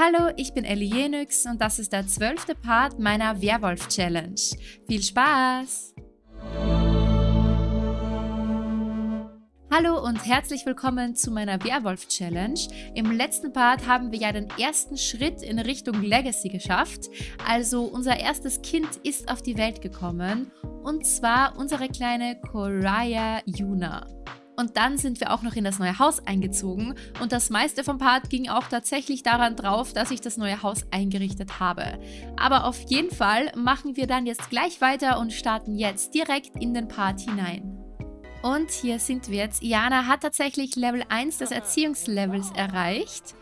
Hallo, ich bin Ellie Jenix und das ist der zwölfte Part meiner Werwolf-Challenge. Viel Spaß! Hallo und herzlich willkommen zu meiner Werwolf-Challenge. Im letzten Part haben wir ja den ersten Schritt in Richtung Legacy geschafft. Also unser erstes Kind ist auf die Welt gekommen und zwar unsere kleine Koraya Yuna. Und dann sind wir auch noch in das neue Haus eingezogen. Und das meiste vom Part ging auch tatsächlich daran drauf, dass ich das neue Haus eingerichtet habe. Aber auf jeden Fall machen wir dann jetzt gleich weiter und starten jetzt direkt in den Part hinein. Und hier sind wir jetzt. Iana hat tatsächlich Level 1 des Erziehungslevels erreicht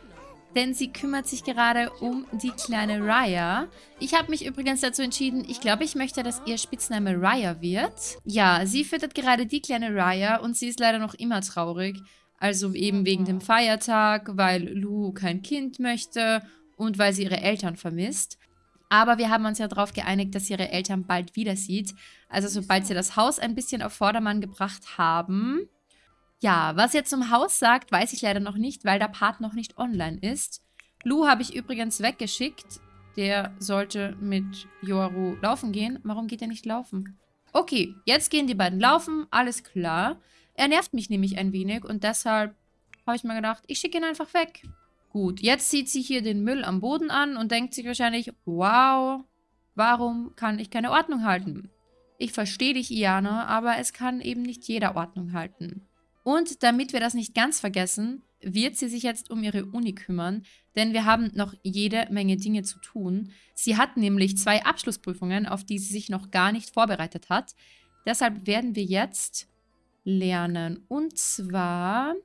denn sie kümmert sich gerade um die kleine Raya. Ich habe mich übrigens dazu entschieden, ich glaube, ich möchte, dass ihr Spitzname Raya wird. Ja, sie füttert gerade die kleine Raya und sie ist leider noch immer traurig. Also eben wegen dem Feiertag, weil Lu kein Kind möchte und weil sie ihre Eltern vermisst. Aber wir haben uns ja darauf geeinigt, dass sie ihre Eltern bald wieder sieht. Also sobald sie das Haus ein bisschen auf Vordermann gebracht haben, ja, was jetzt zum Haus sagt, weiß ich leider noch nicht, weil der Part noch nicht online ist. Lu habe ich übrigens weggeschickt. Der sollte mit Yoru laufen gehen. Warum geht er nicht laufen? Okay, jetzt gehen die beiden laufen. Alles klar. Er nervt mich nämlich ein wenig und deshalb habe ich mir gedacht, ich schicke ihn einfach weg. Gut, jetzt sieht sie hier den Müll am Boden an und denkt sich wahrscheinlich, wow, warum kann ich keine Ordnung halten? Ich verstehe dich, Iana, aber es kann eben nicht jeder Ordnung halten. Und damit wir das nicht ganz vergessen, wird sie sich jetzt um ihre Uni kümmern, denn wir haben noch jede Menge Dinge zu tun. Sie hat nämlich zwei Abschlussprüfungen, auf die sie sich noch gar nicht vorbereitet hat. Deshalb werden wir jetzt lernen. Und zwar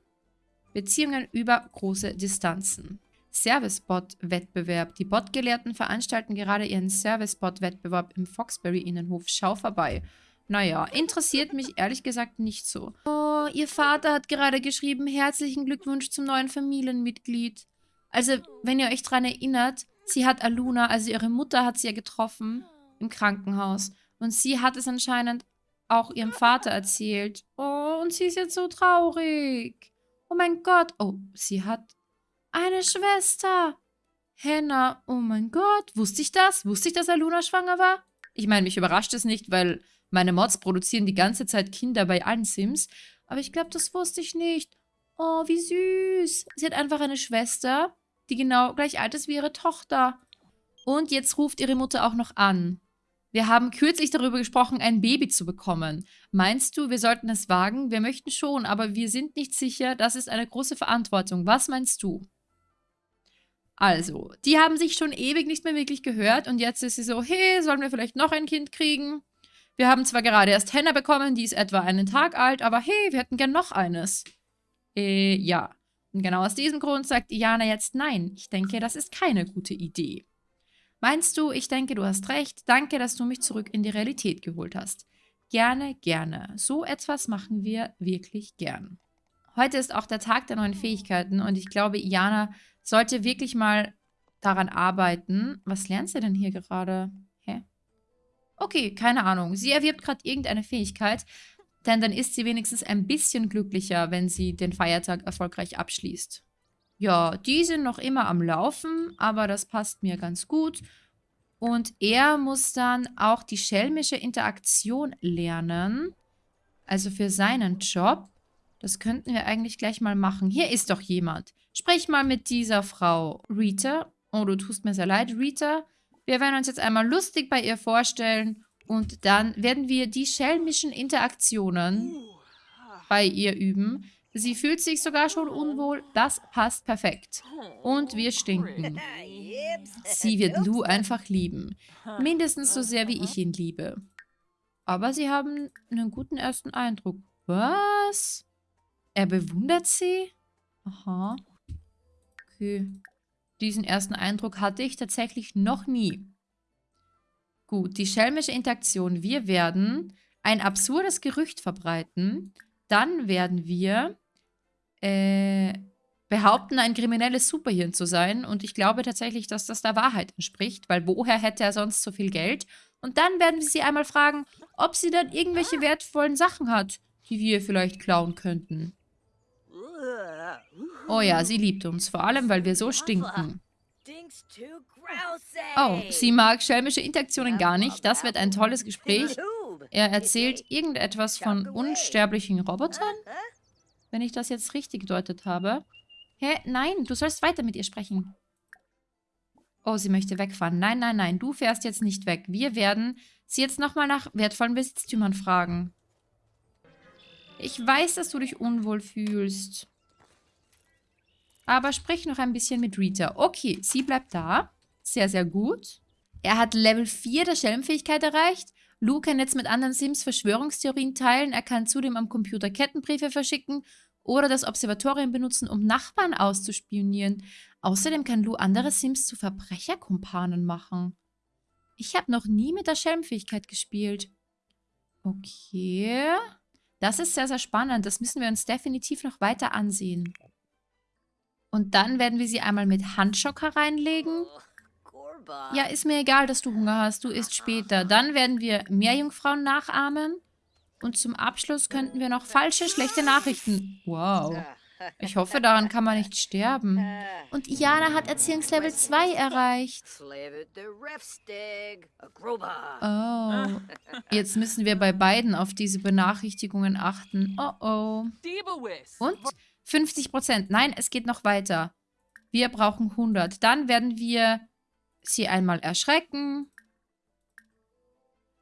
Beziehungen über große Distanzen. Service-Bot-Wettbewerb. Die Bot-Gelehrten veranstalten gerade ihren Service-Bot-Wettbewerb im Foxbury-Innenhof. Schau vorbei. Naja, interessiert mich ehrlich gesagt nicht so. Oh, ihr Vater hat gerade geschrieben, herzlichen Glückwunsch zum neuen Familienmitglied. Also, wenn ihr euch daran erinnert, sie hat Aluna, also ihre Mutter hat sie ja getroffen im Krankenhaus. Und sie hat es anscheinend auch ihrem Vater erzählt. Oh, und sie ist jetzt so traurig. Oh mein Gott. Oh, sie hat eine Schwester. Henna, oh mein Gott. Wusste ich das? Wusste ich, dass Aluna schwanger war? Ich meine, mich überrascht es nicht, weil meine Mods produzieren die ganze Zeit Kinder bei allen Sims. Aber ich glaube, das wusste ich nicht. Oh, wie süß. Sie hat einfach eine Schwester, die genau gleich alt ist wie ihre Tochter. Und jetzt ruft ihre Mutter auch noch an. Wir haben kürzlich darüber gesprochen, ein Baby zu bekommen. Meinst du, wir sollten es wagen? Wir möchten schon, aber wir sind nicht sicher. Das ist eine große Verantwortung. Was meinst du? Also, die haben sich schon ewig nicht mehr wirklich gehört und jetzt ist sie so, hey, sollen wir vielleicht noch ein Kind kriegen? Wir haben zwar gerade erst Henna bekommen, die ist etwa einen Tag alt, aber hey, wir hätten gern noch eines. Äh, ja. Und genau aus diesem Grund sagt Iana jetzt nein. Ich denke, das ist keine gute Idee. Meinst du, ich denke, du hast recht. Danke, dass du mich zurück in die Realität geholt hast. Gerne, gerne. So etwas machen wir wirklich gern. Heute ist auch der Tag der neuen Fähigkeiten und ich glaube, Iana sollte wirklich mal daran arbeiten. Was lernt sie denn hier gerade? Okay, keine Ahnung. Sie erwirbt gerade irgendeine Fähigkeit, denn dann ist sie wenigstens ein bisschen glücklicher, wenn sie den Feiertag erfolgreich abschließt. Ja, die sind noch immer am Laufen, aber das passt mir ganz gut. Und er muss dann auch die schelmische Interaktion lernen. Also für seinen Job. Das könnten wir eigentlich gleich mal machen. Hier ist doch jemand. Sprich mal mit dieser Frau. Rita. Oh, du tust mir sehr leid, Rita. Wir werden uns jetzt einmal lustig bei ihr vorstellen und dann werden wir die schelmischen Interaktionen bei ihr üben. Sie fühlt sich sogar schon unwohl. Das passt perfekt. Und wir stinken. Sie wird Lou einfach lieben. Mindestens so sehr, wie ich ihn liebe. Aber sie haben einen guten ersten Eindruck. Was? Er bewundert sie? Aha. Okay. Diesen ersten Eindruck hatte ich tatsächlich noch nie. Gut, die schelmische Interaktion. Wir werden ein absurdes Gerücht verbreiten. Dann werden wir äh, behaupten, ein kriminelles Superhirn zu sein. Und ich glaube tatsächlich, dass das der Wahrheit entspricht, weil woher hätte er sonst so viel Geld? Und dann werden wir sie einmal fragen, ob sie dann irgendwelche wertvollen Sachen hat, die wir vielleicht klauen könnten. Oh ja, sie liebt uns, vor allem, weil wir so stinken. Oh, sie mag schelmische Interaktionen gar nicht. Das wird ein tolles Gespräch. Er erzählt irgendetwas von unsterblichen Robotern? Wenn ich das jetzt richtig gedeutet habe. Hä? Nein, du sollst weiter mit ihr sprechen. Oh, sie möchte wegfahren. Nein, nein, nein, du fährst jetzt nicht weg. Wir werden sie jetzt nochmal nach wertvollen Besitztümern fragen. Ich weiß, dass du dich unwohl fühlst. Aber sprich noch ein bisschen mit Rita. Okay, sie bleibt da. Sehr, sehr gut. Er hat Level 4 der Schelmfähigkeit erreicht. Lou kann jetzt mit anderen Sims Verschwörungstheorien teilen. Er kann zudem am Computer Kettenbriefe verschicken oder das Observatorium benutzen, um Nachbarn auszuspionieren. Außerdem kann Lou andere Sims zu Verbrecherkumpanen machen. Ich habe noch nie mit der Schelmfähigkeit gespielt. Okay. Das ist sehr, sehr spannend. Das müssen wir uns definitiv noch weiter ansehen. Und dann werden wir sie einmal mit Handschocker reinlegen. Ja, ist mir egal, dass du Hunger hast. Du isst später. Dann werden wir Meerjungfrauen nachahmen. Und zum Abschluss könnten wir noch falsche, schlechte Nachrichten. Wow. Ich hoffe, daran kann man nicht sterben. Und Iana hat Erziehungslevel 2 erreicht. Oh. Jetzt müssen wir bei beiden auf diese Benachrichtigungen achten. Oh oh. Und 50 Prozent. Nein, es geht noch weiter. Wir brauchen 100. Dann werden wir sie einmal erschrecken.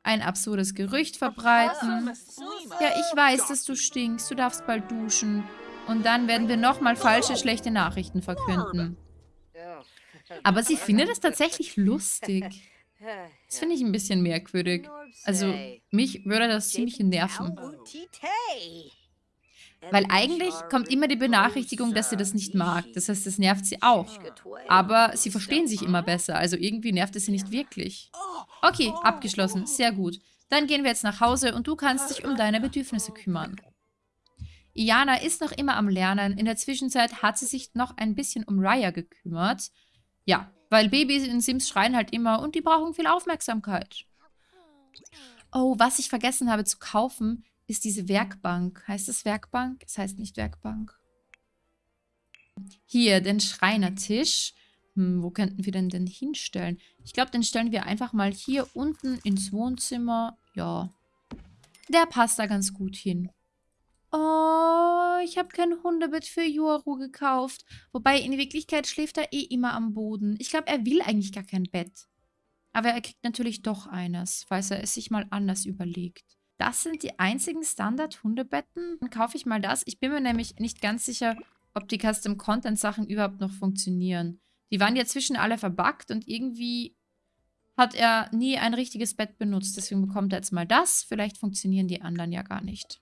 Ein absurdes Gerücht verbreiten. Ja, ich weiß, dass du stinkst. Du darfst bald duschen. Und dann werden wir nochmal falsche, schlechte Nachrichten verkünden. Aber sie findet es tatsächlich lustig. Das finde ich ein bisschen merkwürdig. Also, mich würde das ziemlich nerven. Weil eigentlich kommt immer die Benachrichtigung, dass sie das nicht mag. Das heißt, das nervt sie auch. Aber sie verstehen sich immer besser. Also irgendwie nervt es sie nicht wirklich. Okay, abgeschlossen. Sehr gut. Dann gehen wir jetzt nach Hause und du kannst dich um deine Bedürfnisse kümmern. Iana ist noch immer am Lernen. In der Zwischenzeit hat sie sich noch ein bisschen um Raya gekümmert. Ja, weil Babys in Sims schreien halt immer und die brauchen viel Aufmerksamkeit. Oh, was ich vergessen habe zu kaufen, ist diese Werkbank. Heißt es Werkbank? Es heißt nicht Werkbank. Hier, den Schreinertisch. Hm, wo könnten wir denn den hinstellen? Ich glaube, den stellen wir einfach mal hier unten ins Wohnzimmer. Ja, der passt da ganz gut hin. Oh, ich habe kein Hundebett für Yoru gekauft. Wobei, in Wirklichkeit schläft er eh immer am Boden. Ich glaube, er will eigentlich gar kein Bett. Aber er kriegt natürlich doch eines, falls er es sich mal anders überlegt. Das sind die einzigen Standard-Hundebetten. Dann kaufe ich mal das. Ich bin mir nämlich nicht ganz sicher, ob die Custom-Content-Sachen überhaupt noch funktionieren. Die waren ja zwischen alle verbuggt und irgendwie hat er nie ein richtiges Bett benutzt. Deswegen bekommt er jetzt mal das. Vielleicht funktionieren die anderen ja gar nicht.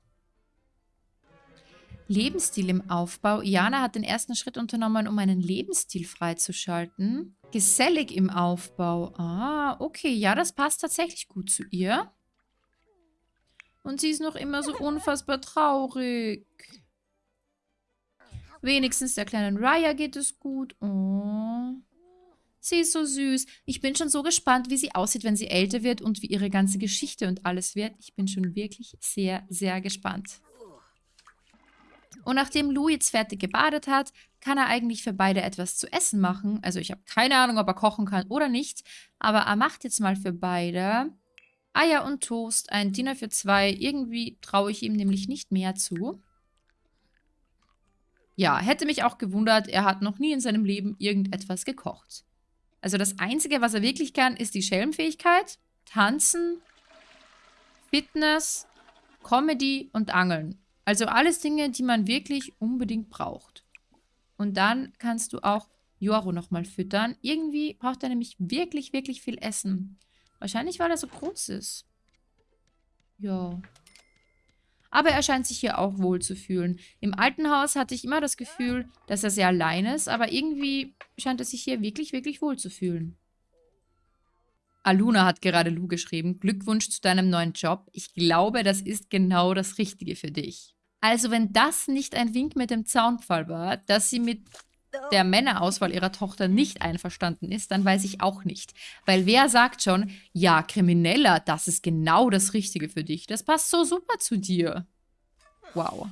Lebensstil im Aufbau. Iana hat den ersten Schritt unternommen, um einen Lebensstil freizuschalten. Gesellig im Aufbau. Ah, okay. Ja, das passt tatsächlich gut zu ihr. Und sie ist noch immer so unfassbar traurig. Wenigstens der kleinen Raya geht es gut. Oh. Sie ist so süß. Ich bin schon so gespannt, wie sie aussieht, wenn sie älter wird und wie ihre ganze Geschichte und alles wird. Ich bin schon wirklich sehr, sehr gespannt. Und nachdem Lou jetzt fertig gebadet hat, kann er eigentlich für beide etwas zu essen machen. Also ich habe keine Ahnung, ob er kochen kann oder nicht. Aber er macht jetzt mal für beide Eier und Toast, ein Dinner für zwei. Irgendwie traue ich ihm nämlich nicht mehr zu. Ja, hätte mich auch gewundert, er hat noch nie in seinem Leben irgendetwas gekocht. Also das Einzige, was er wirklich kann, ist die Schelmfähigkeit, Tanzen, Fitness, Comedy und Angeln. Also alles Dinge, die man wirklich unbedingt braucht. Und dann kannst du auch Joro nochmal füttern. Irgendwie braucht er nämlich wirklich, wirklich viel Essen. Wahrscheinlich, weil er so groß ist. Ja. Aber er scheint sich hier auch wohl zu fühlen. Im alten Haus hatte ich immer das Gefühl, dass er sehr allein ist, aber irgendwie scheint er sich hier wirklich, wirklich wohl zu fühlen. Aluna hat gerade Lu geschrieben, Glückwunsch zu deinem neuen Job. Ich glaube, das ist genau das Richtige für dich. Also wenn das nicht ein Wink mit dem Zaunpfahl war, dass sie mit der Männerauswahl ihrer Tochter nicht einverstanden ist, dann weiß ich auch nicht. Weil wer sagt schon, ja, Krimineller, das ist genau das Richtige für dich. Das passt so super zu dir. Wow.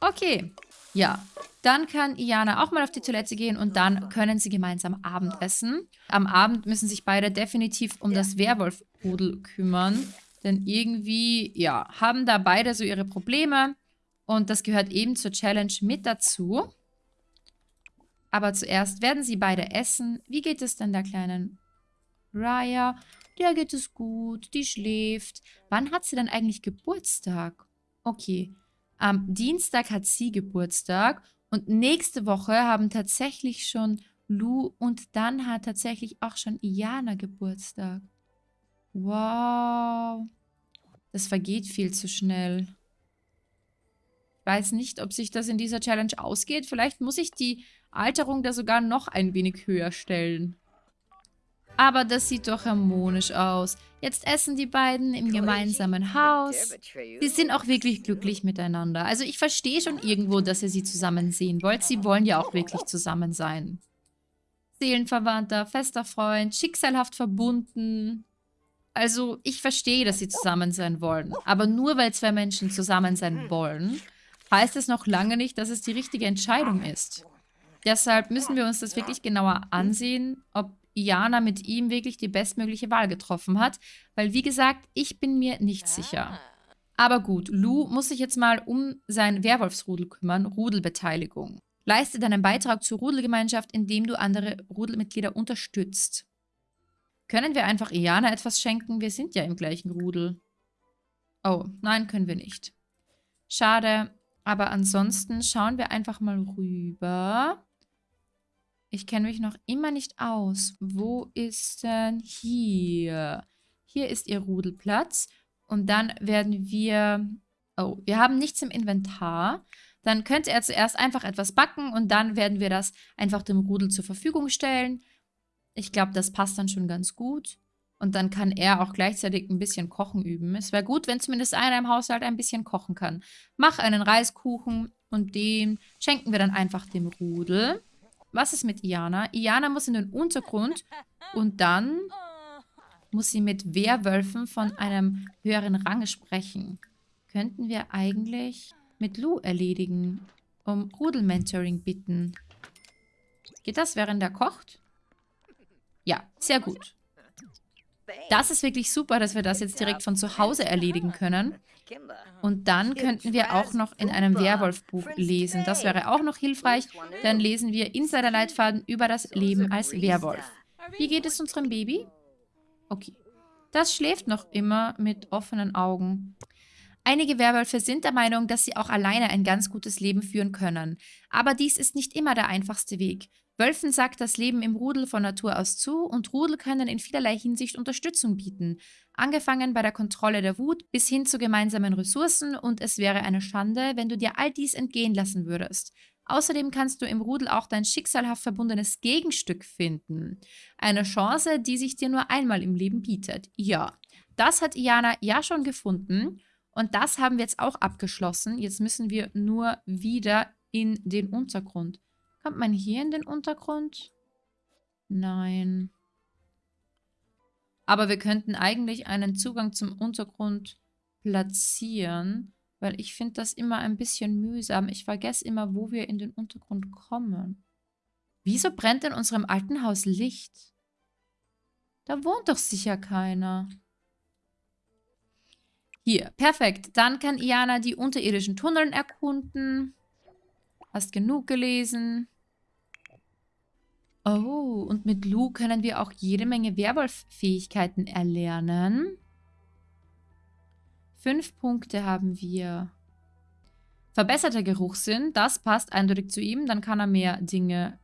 Okay. Ja, dann kann Iana auch mal auf die Toilette gehen und dann können sie gemeinsam Abendessen. Am Abend müssen sich beide definitiv um das Werwolf-Rudel kümmern. Denn irgendwie, ja, haben da beide so ihre Probleme. Und das gehört eben zur Challenge mit dazu. Aber zuerst werden sie beide essen. Wie geht es denn der kleinen Raya? Der geht es gut, die schläft. Wann hat sie denn eigentlich Geburtstag? Okay, am Dienstag hat sie Geburtstag und nächste Woche haben tatsächlich schon Lu und dann hat tatsächlich auch schon Iana Geburtstag. Wow. Das vergeht viel zu schnell. Ich weiß nicht, ob sich das in dieser Challenge ausgeht. Vielleicht muss ich die Alterung da sogar noch ein wenig höher stellen. Aber das sieht doch harmonisch aus. Jetzt essen die beiden im gemeinsamen Haus. Sie sind auch wirklich glücklich miteinander. Also ich verstehe schon irgendwo, dass ihr sie zusammen sehen wollt. Sie wollen ja auch wirklich zusammen sein. Seelenverwandter, fester Freund, schicksalhaft verbunden. Also ich verstehe, dass sie zusammen sein wollen. Aber nur weil zwei Menschen zusammen sein wollen, heißt es noch lange nicht, dass es die richtige Entscheidung ist. Deshalb müssen wir uns das wirklich genauer ansehen, ob Iana mit ihm wirklich die bestmögliche Wahl getroffen hat. Weil, wie gesagt, ich bin mir nicht sicher. Aber gut, Lou muss sich jetzt mal um sein Werwolfsrudel kümmern, Rudelbeteiligung. Leiste deinen Beitrag zur Rudelgemeinschaft, indem du andere Rudelmitglieder unterstützt. Können wir einfach Iana etwas schenken? Wir sind ja im gleichen Rudel. Oh, nein, können wir nicht. Schade, aber ansonsten schauen wir einfach mal rüber. Ich kenne mich noch immer nicht aus. Wo ist denn hier? Hier ist ihr Rudelplatz. Und dann werden wir... Oh, wir haben nichts im Inventar. Dann könnte er zuerst einfach etwas backen und dann werden wir das einfach dem Rudel zur Verfügung stellen. Ich glaube, das passt dann schon ganz gut. Und dann kann er auch gleichzeitig ein bisschen Kochen üben. Es wäre gut, wenn zumindest einer im Haushalt ein bisschen kochen kann. Mach einen Reiskuchen und den schenken wir dann einfach dem Rudel. Was ist mit Iana? Iana muss in den Untergrund und dann muss sie mit Werwölfen von einem höheren Rang sprechen. Könnten wir eigentlich mit Lou erledigen, um Rudelmentoring bitten. Geht das, während er kocht? Ja, sehr gut. Das ist wirklich super, dass wir das jetzt direkt von zu Hause erledigen können. Und dann könnten wir auch noch in einem Werwolfbuch lesen. Das wäre auch noch hilfreich. Dann lesen wir Insiderleitfaden über das Leben als Werwolf. Wie geht es unserem Baby? Okay. Das schläft noch immer mit offenen Augen. Einige Werwölfe sind der Meinung, dass sie auch alleine ein ganz gutes Leben führen können. Aber dies ist nicht immer der einfachste Weg. Wölfen sagt das Leben im Rudel von Natur aus zu und Rudel können in vielerlei Hinsicht Unterstützung bieten. Angefangen bei der Kontrolle der Wut bis hin zu gemeinsamen Ressourcen und es wäre eine Schande, wenn du dir all dies entgehen lassen würdest. Außerdem kannst du im Rudel auch dein schicksalhaft verbundenes Gegenstück finden. Eine Chance, die sich dir nur einmal im Leben bietet. Ja, das hat Iana ja schon gefunden und das haben wir jetzt auch abgeschlossen. Jetzt müssen wir nur wieder in den Untergrund. Kommt man hier in den Untergrund? Nein. Aber wir könnten eigentlich einen Zugang zum Untergrund platzieren, weil ich finde das immer ein bisschen mühsam. Ich vergesse immer, wo wir in den Untergrund kommen. Wieso brennt in unserem alten Haus Licht? Da wohnt doch sicher keiner. Hier, perfekt. Dann kann Iana die unterirdischen Tunneln erkunden. Hast genug gelesen. Oh, und mit Lu können wir auch jede Menge Werwolf-Fähigkeiten erlernen. Fünf Punkte haben wir. Verbesserter Geruchssinn, das passt eindeutig zu ihm. Dann kann er mehr Dinge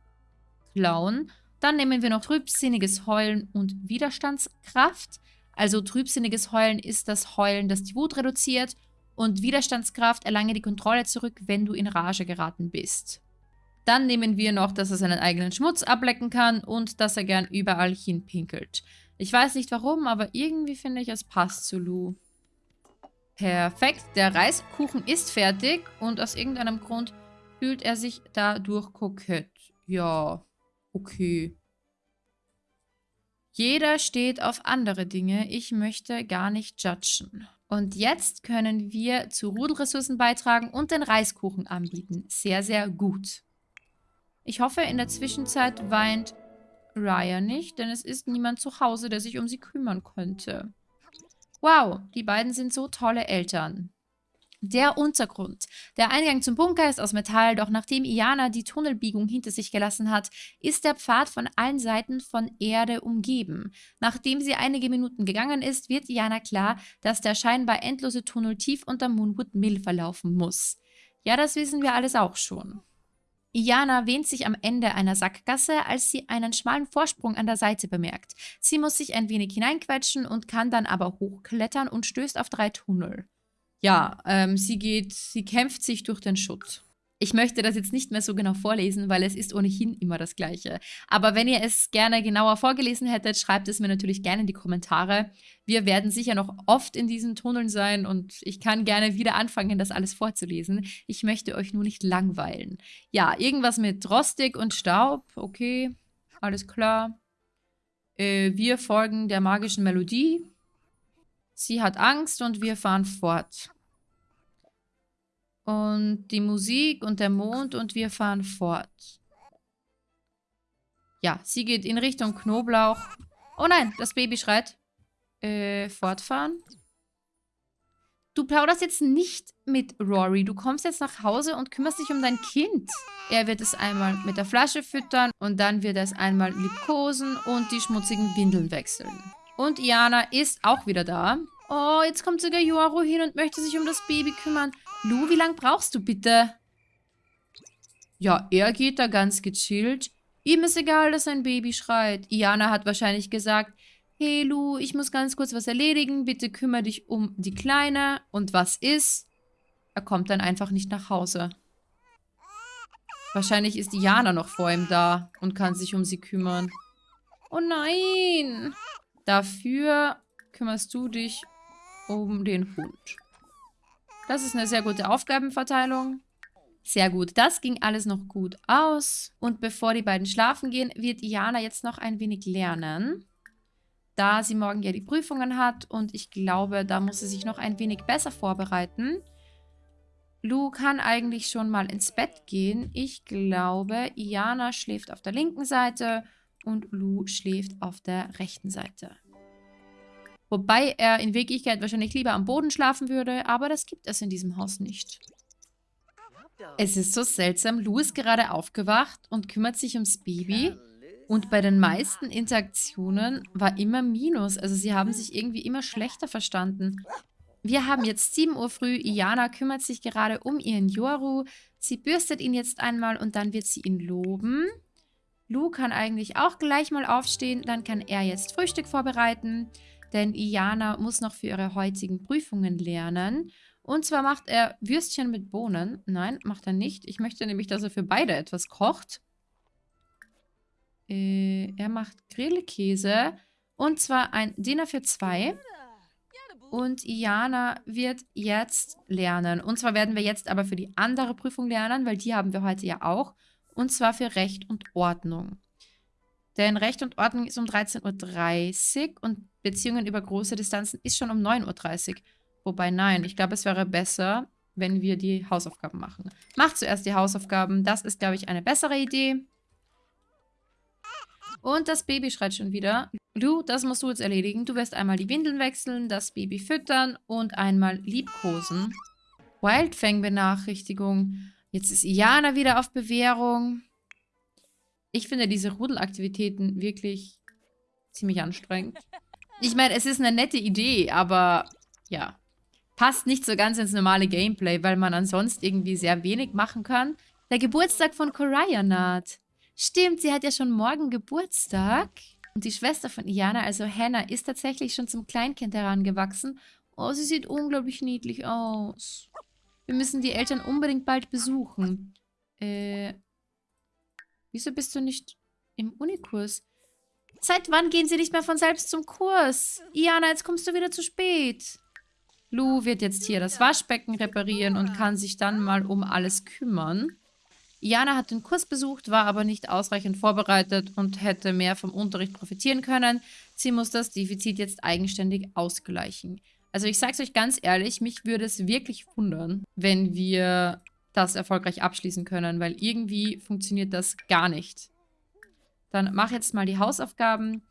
klauen. Dann nehmen wir noch trübsinniges Heulen und Widerstandskraft. Also trübsinniges Heulen ist das Heulen, das die Wut reduziert. Und Widerstandskraft erlange die Kontrolle zurück, wenn du in Rage geraten bist. Dann nehmen wir noch, dass er seinen eigenen Schmutz ablecken kann und dass er gern überall hinpinkelt. Ich weiß nicht warum, aber irgendwie finde ich, es passt zu Lou. Perfekt, der Reiskuchen ist fertig und aus irgendeinem Grund fühlt er sich dadurch kokett. Ja, okay. Jeder steht auf andere Dinge. Ich möchte gar nicht judgen. Und jetzt können wir zu Rudelressourcen beitragen und den Reiskuchen anbieten. Sehr, sehr gut. Ich hoffe, in der Zwischenzeit weint Raya nicht, denn es ist niemand zu Hause, der sich um sie kümmern könnte. Wow, die beiden sind so tolle Eltern. Der Untergrund. Der Eingang zum Bunker ist aus Metall, doch nachdem Iana die Tunnelbiegung hinter sich gelassen hat, ist der Pfad von allen Seiten von Erde umgeben. Nachdem sie einige Minuten gegangen ist, wird Iana klar, dass der scheinbar endlose Tunnel tief unter Moonwood Mill verlaufen muss. Ja, das wissen wir alles auch schon. Iana wähnt sich am Ende einer Sackgasse, als sie einen schmalen Vorsprung an der Seite bemerkt. Sie muss sich ein wenig hineinquetschen und kann dann aber hochklettern und stößt auf drei Tunnel ja, ähm, sie geht, sie kämpft sich durch den Schutt. Ich möchte das jetzt nicht mehr so genau vorlesen, weil es ist ohnehin immer das Gleiche. Aber wenn ihr es gerne genauer vorgelesen hättet, schreibt es mir natürlich gerne in die Kommentare. Wir werden sicher noch oft in diesen Tunneln sein und ich kann gerne wieder anfangen, das alles vorzulesen. Ich möchte euch nur nicht langweilen. Ja, irgendwas mit Rostig und Staub. Okay, alles klar. Äh, wir folgen der magischen Melodie. Sie hat Angst und wir fahren fort. Und die Musik und der Mond und wir fahren fort. Ja, sie geht in Richtung Knoblauch. Oh nein, das Baby schreit. Äh, fortfahren. Du plauderst jetzt nicht mit Rory. Du kommst jetzt nach Hause und kümmerst dich um dein Kind. Er wird es einmal mit der Flasche füttern und dann wird er es einmal liebkosen und die schmutzigen Windeln wechseln. Und Iana ist auch wieder da. Oh, jetzt kommt sogar Yoru hin und möchte sich um das Baby kümmern. Lu, wie lange brauchst du bitte? Ja, er geht da ganz gechillt. Ihm ist egal, dass sein Baby schreit. Iana hat wahrscheinlich gesagt, hey Lu, ich muss ganz kurz was erledigen. Bitte kümmere dich um die Kleine. Und was ist? Er kommt dann einfach nicht nach Hause. Wahrscheinlich ist Iana noch vor ihm da und kann sich um sie kümmern. Oh nein! Dafür kümmerst du dich um den Hund. Das ist eine sehr gute Aufgabenverteilung. Sehr gut, das ging alles noch gut aus. Und bevor die beiden schlafen gehen, wird Iana jetzt noch ein wenig lernen. Da sie morgen ja die Prüfungen hat und ich glaube, da muss sie sich noch ein wenig besser vorbereiten. Lu kann eigentlich schon mal ins Bett gehen. Ich glaube, Iana schläft auf der linken Seite und Lu schläft auf der rechten Seite. Wobei er in Wirklichkeit wahrscheinlich lieber am Boden schlafen würde, aber das gibt es in diesem Haus nicht. Es ist so seltsam, Lou ist gerade aufgewacht und kümmert sich ums Baby und bei den meisten Interaktionen war immer Minus, also sie haben sich irgendwie immer schlechter verstanden. Wir haben jetzt 7 Uhr früh, Iana kümmert sich gerade um ihren Yoru, sie bürstet ihn jetzt einmal und dann wird sie ihn loben. Lu kann eigentlich auch gleich mal aufstehen, dann kann er jetzt Frühstück vorbereiten, denn Iana muss noch für ihre heutigen Prüfungen lernen. Und zwar macht er Würstchen mit Bohnen. Nein, macht er nicht. Ich möchte nämlich, dass er für beide etwas kocht. Äh, er macht Grillkäse. Und zwar ein Dinner für zwei. Und Iana wird jetzt lernen. Und zwar werden wir jetzt aber für die andere Prüfung lernen, weil die haben wir heute ja auch. Und zwar für Recht und Ordnung. Denn Recht und Ordnung ist um 13.30 Uhr und Beziehungen über große Distanzen ist schon um 9.30 Uhr. Wobei, nein, ich glaube, es wäre besser, wenn wir die Hausaufgaben machen. Mach zuerst die Hausaufgaben. Das ist, glaube ich, eine bessere Idee. Und das Baby schreit schon wieder. Du, das musst du jetzt erledigen. Du wirst einmal die Windeln wechseln, das Baby füttern und einmal liebkosen. Wildfang-Benachrichtigung. Jetzt ist Iana wieder auf Bewährung. Ich finde diese Rudelaktivitäten wirklich ziemlich anstrengend. Ich meine, es ist eine nette Idee, aber ja, passt nicht so ganz ins normale Gameplay, weil man ansonsten irgendwie sehr wenig machen kann. Der Geburtstag von Koraya naht. Stimmt, sie hat ja schon morgen Geburtstag. Und die Schwester von Iana, also Hannah, ist tatsächlich schon zum Kleinkind herangewachsen. Oh, sie sieht unglaublich niedlich aus. Wir müssen die Eltern unbedingt bald besuchen. Äh, wieso bist du nicht im Unikurs? Seit wann gehen sie nicht mehr von selbst zum Kurs? Iana, jetzt kommst du wieder zu spät. Lou wird jetzt hier das Waschbecken reparieren und kann sich dann mal um alles kümmern. Iana hat den Kurs besucht, war aber nicht ausreichend vorbereitet und hätte mehr vom Unterricht profitieren können. Sie muss das Defizit jetzt eigenständig ausgleichen. Also ich sage es euch ganz ehrlich, mich würde es wirklich wundern, wenn wir das erfolgreich abschließen können, weil irgendwie funktioniert das gar nicht. Dann mach jetzt mal die Hausaufgaben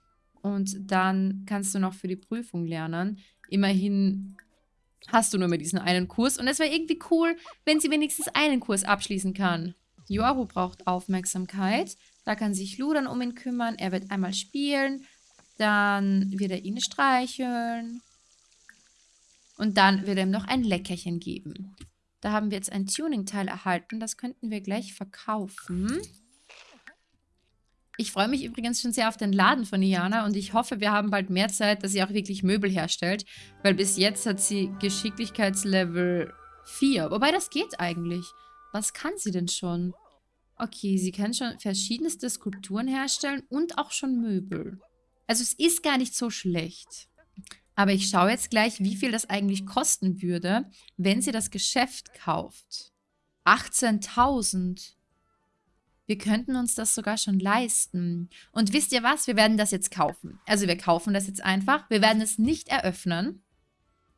und dann kannst du noch für die Prüfung lernen. Immerhin hast du nur mit diesen einen Kurs und es wäre irgendwie cool, wenn sie wenigstens einen Kurs abschließen kann. Yoru braucht Aufmerksamkeit. Da kann sich Lu dann um ihn kümmern. Er wird einmal spielen, dann wird er ihn streicheln und dann wird er ihm noch ein Leckerchen geben. Da haben wir jetzt ein Tuning-Teil erhalten. Das könnten wir gleich verkaufen. Ich freue mich übrigens schon sehr auf den Laden von Iana und ich hoffe, wir haben bald mehr Zeit, dass sie auch wirklich Möbel herstellt, weil bis jetzt hat sie Geschicklichkeitslevel 4. Wobei, das geht eigentlich. Was kann sie denn schon? Okay, sie kann schon verschiedenste Skulpturen herstellen und auch schon Möbel. Also es ist gar nicht so schlecht. Aber ich schaue jetzt gleich, wie viel das eigentlich kosten würde, wenn sie das Geschäft kauft. 18.000. Wir könnten uns das sogar schon leisten. Und wisst ihr was? Wir werden das jetzt kaufen. Also wir kaufen das jetzt einfach. Wir werden es nicht eröffnen.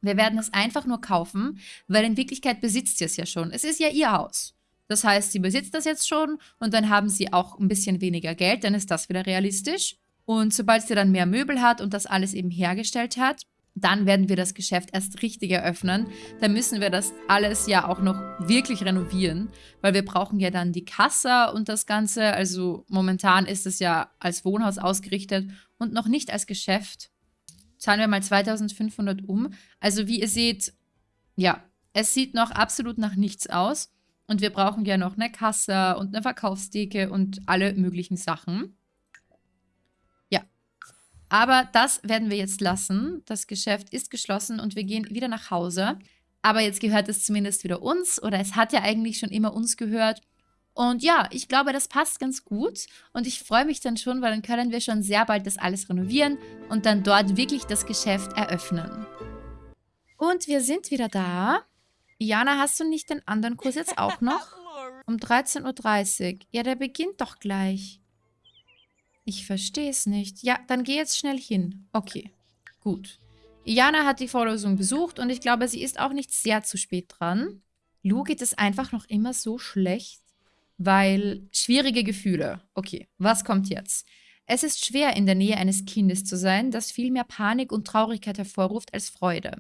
Wir werden es einfach nur kaufen, weil in Wirklichkeit besitzt sie es ja schon. Es ist ja ihr Haus. Das heißt, sie besitzt das jetzt schon und dann haben sie auch ein bisschen weniger Geld, dann ist das wieder realistisch. Und sobald sie dann mehr Möbel hat und das alles eben hergestellt hat, dann werden wir das Geschäft erst richtig eröffnen. Dann müssen wir das alles ja auch noch wirklich renovieren, weil wir brauchen ja dann die Kasse und das Ganze. Also momentan ist es ja als Wohnhaus ausgerichtet und noch nicht als Geschäft. Zahlen wir mal 2500 um. Also wie ihr seht, ja, es sieht noch absolut nach nichts aus. Und wir brauchen ja noch eine Kasse und eine Verkaufstheke und alle möglichen Sachen. Aber das werden wir jetzt lassen. Das Geschäft ist geschlossen und wir gehen wieder nach Hause. Aber jetzt gehört es zumindest wieder uns oder es hat ja eigentlich schon immer uns gehört. Und ja, ich glaube, das passt ganz gut und ich freue mich dann schon, weil dann können wir schon sehr bald das alles renovieren und dann dort wirklich das Geschäft eröffnen. Und wir sind wieder da. Jana, hast du nicht den anderen Kurs jetzt auch noch? Um 13.30 Uhr. Ja, der beginnt doch gleich. Ich verstehe es nicht. Ja, dann geh jetzt schnell hin. Okay, gut. Iana hat die Vorlesung besucht und ich glaube, sie ist auch nicht sehr zu spät dran. Lu geht es einfach noch immer so schlecht, weil schwierige Gefühle. Okay, was kommt jetzt? Es ist schwer, in der Nähe eines Kindes zu sein, das viel mehr Panik und Traurigkeit hervorruft als Freude.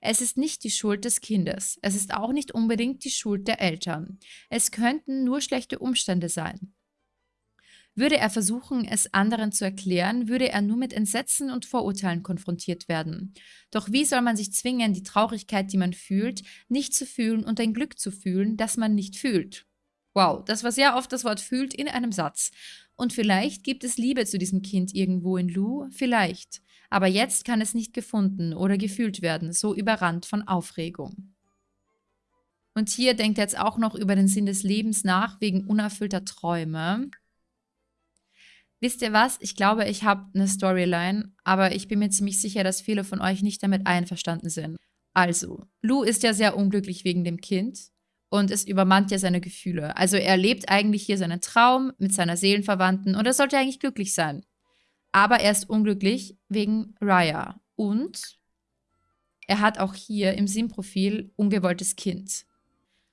Es ist nicht die Schuld des Kindes. Es ist auch nicht unbedingt die Schuld der Eltern. Es könnten nur schlechte Umstände sein. Würde er versuchen, es anderen zu erklären, würde er nur mit Entsetzen und Vorurteilen konfrontiert werden. Doch wie soll man sich zwingen, die Traurigkeit, die man fühlt, nicht zu fühlen und ein Glück zu fühlen, das man nicht fühlt? Wow, das war sehr oft das Wort fühlt in einem Satz. Und vielleicht gibt es Liebe zu diesem Kind irgendwo in Lou, vielleicht. Aber jetzt kann es nicht gefunden oder gefühlt werden, so überrannt von Aufregung. Und hier denkt er jetzt auch noch über den Sinn des Lebens nach, wegen unerfüllter Träume. Wisst ihr was? Ich glaube, ich habe eine Storyline, aber ich bin mir ziemlich sicher, dass viele von euch nicht damit einverstanden sind. Also, Lou ist ja sehr unglücklich wegen dem Kind und es übermannt ja seine Gefühle. Also er lebt eigentlich hier seinen Traum mit seiner Seelenverwandten und er sollte eigentlich glücklich sein. Aber er ist unglücklich wegen Raya und er hat auch hier im Sinnprofil ungewolltes Kind.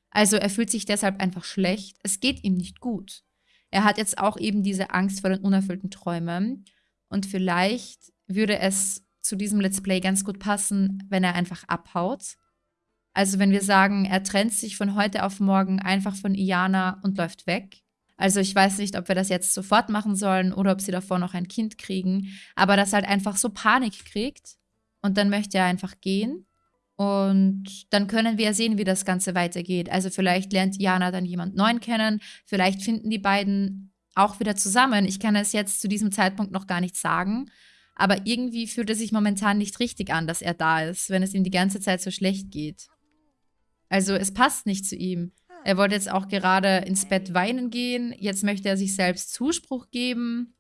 Also er fühlt sich deshalb einfach schlecht, es geht ihm nicht gut. Er hat jetzt auch eben diese Angst vor den unerfüllten Träumen. Und vielleicht würde es zu diesem Let's Play ganz gut passen, wenn er einfach abhaut. Also wenn wir sagen, er trennt sich von heute auf morgen einfach von Iana und läuft weg. Also ich weiß nicht, ob wir das jetzt sofort machen sollen oder ob sie davor noch ein Kind kriegen. Aber dass er halt einfach so Panik kriegt und dann möchte er einfach gehen. Und dann können wir sehen, wie das Ganze weitergeht. Also vielleicht lernt Jana dann jemand Neuen kennen. Vielleicht finden die beiden auch wieder zusammen. Ich kann es jetzt zu diesem Zeitpunkt noch gar nicht sagen. Aber irgendwie fühlt es sich momentan nicht richtig an, dass er da ist, wenn es ihm die ganze Zeit so schlecht geht. Also es passt nicht zu ihm. Er wollte jetzt auch gerade ins Bett weinen gehen. Jetzt möchte er sich selbst Zuspruch geben.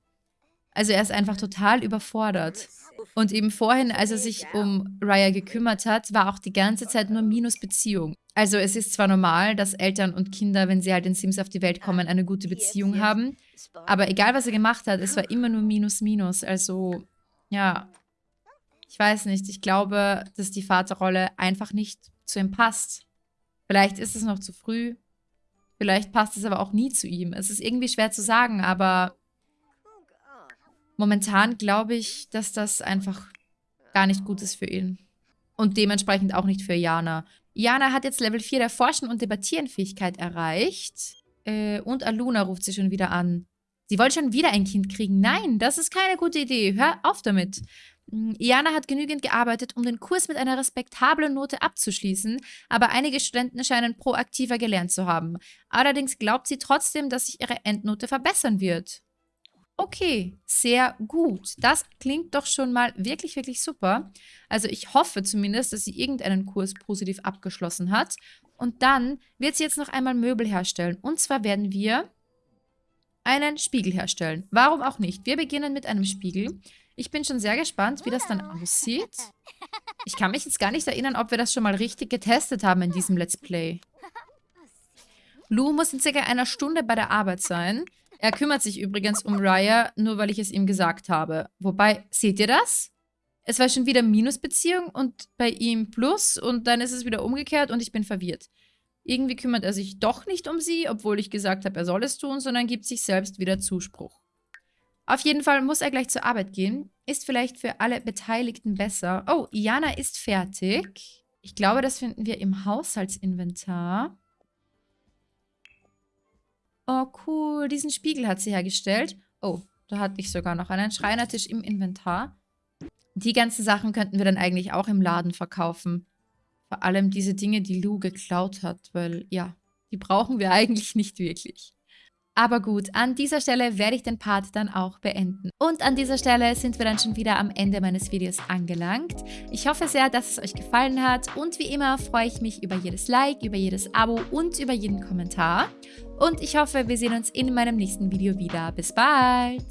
Also er ist einfach total überfordert. Und eben vorhin, als er sich um Raya gekümmert hat, war auch die ganze Zeit nur Minusbeziehung. Also es ist zwar normal, dass Eltern und Kinder, wenn sie halt in Sims auf die Welt kommen, eine gute Beziehung haben. Aber egal, was er gemacht hat, es war immer nur Minus, Minus. Also, ja. Ich weiß nicht, ich glaube, dass die Vaterrolle einfach nicht zu ihm passt. Vielleicht ist es noch zu früh. Vielleicht passt es aber auch nie zu ihm. Es ist irgendwie schwer zu sagen, aber momentan glaube ich, dass das einfach gar nicht gut ist für ihn. Und dementsprechend auch nicht für Jana. Jana hat jetzt Level 4 der Forschen- und Debattieren-Fähigkeit erreicht. Äh, und Aluna ruft sie schon wieder an. Sie wollte schon wieder ein Kind kriegen. Nein, das ist keine gute Idee. Hör auf damit. Hm, Iana hat genügend gearbeitet, um den Kurs mit einer respektablen Note abzuschließen, aber einige Studenten scheinen proaktiver gelernt zu haben. Allerdings glaubt sie trotzdem, dass sich ihre Endnote verbessern wird. Okay, sehr gut. Das klingt doch schon mal wirklich, wirklich super. Also ich hoffe zumindest, dass sie irgendeinen Kurs positiv abgeschlossen hat. Und dann wird sie jetzt noch einmal Möbel herstellen. Und zwar werden wir einen Spiegel herstellen. Warum auch nicht? Wir beginnen mit einem Spiegel. Ich bin schon sehr gespannt, wie das dann aussieht. Ich kann mich jetzt gar nicht erinnern, ob wir das schon mal richtig getestet haben in diesem Let's Play. Lou muss in circa einer Stunde bei der Arbeit sein. Er kümmert sich übrigens um Raya, nur weil ich es ihm gesagt habe. Wobei, seht ihr das? Es war schon wieder Minusbeziehung und bei ihm Plus und dann ist es wieder umgekehrt und ich bin verwirrt. Irgendwie kümmert er sich doch nicht um sie, obwohl ich gesagt habe, er soll es tun, sondern gibt sich selbst wieder Zuspruch. Auf jeden Fall muss er gleich zur Arbeit gehen. Ist vielleicht für alle Beteiligten besser. Oh, Iana ist fertig. Ich glaube, das finden wir im Haushaltsinventar. Oh, cool. Diesen Spiegel hat sie hergestellt. Oh, da hatte ich sogar noch einen Schreinertisch im Inventar. Die ganzen Sachen könnten wir dann eigentlich auch im Laden verkaufen. Vor allem diese Dinge, die Lou geklaut hat, weil, ja, die brauchen wir eigentlich nicht wirklich. Aber gut, an dieser Stelle werde ich den Part dann auch beenden. Und an dieser Stelle sind wir dann schon wieder am Ende meines Videos angelangt. Ich hoffe sehr, dass es euch gefallen hat und wie immer freue ich mich über jedes Like, über jedes Abo und über jeden Kommentar. Und ich hoffe, wir sehen uns in meinem nächsten Video wieder. Bis bald!